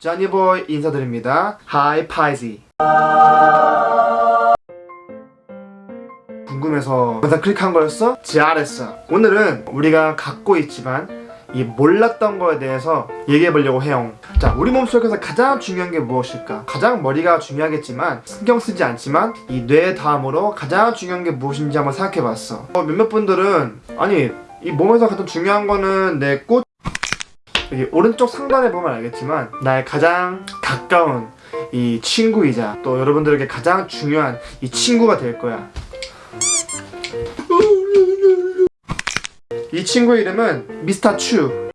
쟈니보이 인사드립니다. Hi 파이지. 궁금해서 영상 클릭한 거였어? 잘했어. 오늘은 우리가 갖고 있지만 이 몰랐던 거에 대해서 얘기해 보려고 해요. 자, 우리 몸속에서 가장 중요한 게 무엇일까? 가장 머리가 중요하겠지만 신경 쓰지 않지만 이 뇌 다음으로 가장 중요한 게 무엇인지 한번 생각해 봤어. 어, 몇몇 분들은 아니 이 몸에서 가장 중요한 거는 내 꽃. 여기 오른쪽 상단에 보면 알겠지만 나의 가장 가까운 이 친구이자 또 여러분들에게 가장 중요한 이 친구가 될 거야. 이 친구 이름은 미스터 추.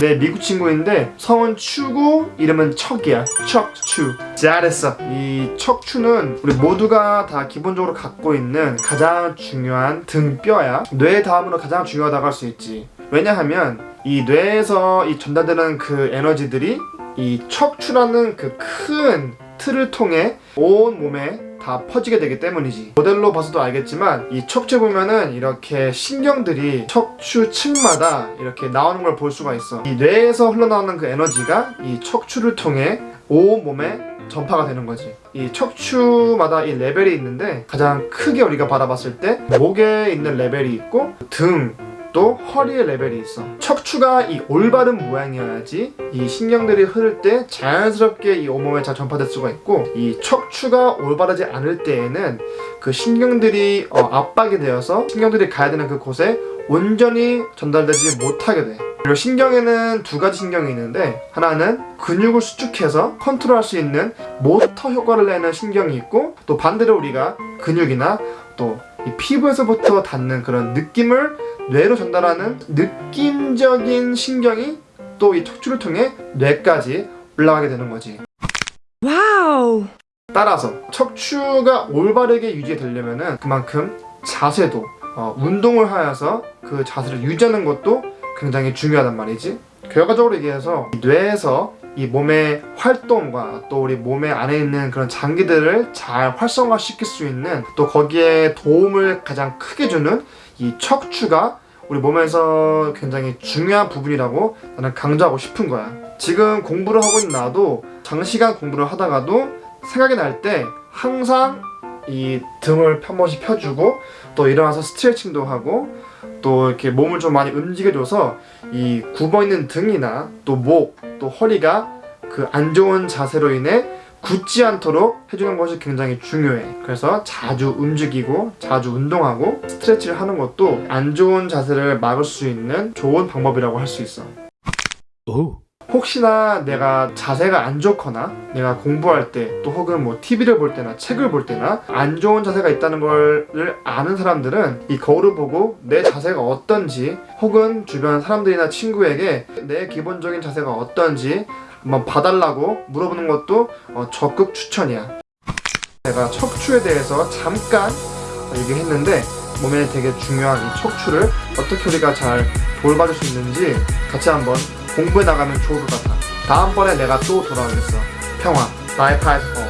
내 미국 친구인데 성은 추고 이름은 척이야. 척추. 잘했어. 이 척추는 우리 모두가 다 기본적으로 갖고 있는 가장 중요한 등뼈야. 뇌 다음으로 가장 중요하다고 할 수 있지. 왜냐하면 이 뇌에서 이 전달되는 그 에너지들이 이 척추라는 그 큰 틀을 통해 온 몸에 다 퍼지게 되기 때문이지. 모델로 봐서도 알겠지만 이 척추 보면은 이렇게 신경들이 척추 층마다 이렇게 나오는 걸 볼 수가 있어. 이 뇌에서 흘러나오는 그 에너지가 이 척추를 통해 온 몸에 전파가 되는 거지. 이 척추마다 이 레벨이 있는데 가장 크게 우리가 바라봤을 때 목에 있는 레벨이 있고 등 또 허리의 레벨이 있어. 척추가 이 올바른 모양이어야지 이 신경들이 흐를 때 자연스럽게 이 온몸에 잘 전파될 수가 있고 이 척추가 올바르지 않을 때에는 그 신경들이 어, 압박이 되어서 신경들이 가야 되는 그 곳에 온전히 전달되지 못하게 돼. 그리고 신경에는 두 가지 신경이 있는데 하나는 근육을 수축해서 컨트롤할 수 있는 모터 효과를 내는 신경이 있고 또 반대로 우리가 근육이나 또 이 피부에서부터 닿는 그런 느낌을 뇌로 전달하는 느낌적인 신경이 또 이 척추를 통해 뇌까지 올라가게 되는 거지. Wow. 따라서 척추가 올바르게 유지되려면은 그만큼 자세도 어, 운동을 하여서 그 자세를 유지하는 것도 굉장히 중요하단 말이지. 결과적으로 얘기해서 이 뇌에서 이 몸의 활동과 또 우리 몸의 안에 있는 그런 장기들을 잘 활성화시킬 수 있는 또 거기에 도움을 가장 크게 주는 이 척추가 우리 몸에서 굉장히 중요한 부분이라고 나는 강조하고 싶은 거야. 지금 공부를 하고 있는 나도 장시간 공부를 하다가도 생각이 날 때 항상 이 등을 한 번씩 펴주고 또 일어나서 스트레칭도 하고 또 이렇게 몸을 좀 많이 움직여줘서 이 굽어 있는 등이나 또 목, 또 허리가 그 안 좋은 자세로 인해 굳지 않도록 해주는 것이 굉장히 중요해. 그래서 자주 움직이고 자주 운동하고 스트레치를 하는 것도 안 좋은 자세를 막을 수 있는 좋은 방법이라고 할 수 있어. 오. 혹시나 내가 자세가 안 좋거나 내가 공부할 때 또 혹은 뭐 TV를 볼 때나 책을 볼 때나 안 좋은 자세가 있다는 걸 아는 사람들은 이 거울을 보고 내 자세가 어떤지 혹은 주변 사람들이나 친구에게 내 기본적인 자세가 어떤지 한번 봐달라고 물어보는 것도 어, 적극 추천이야. 제가 척추에 대해서 잠깐 얘기했는데 몸에 되게 중요한 이 척추를 어떻게 우리가 잘 돌봐줄 수 있는지 같이 한번 공부해 나가면 좋을 것 같아. 다음번에 내가 또 돌아오겠어. 평화. 나의 파이터.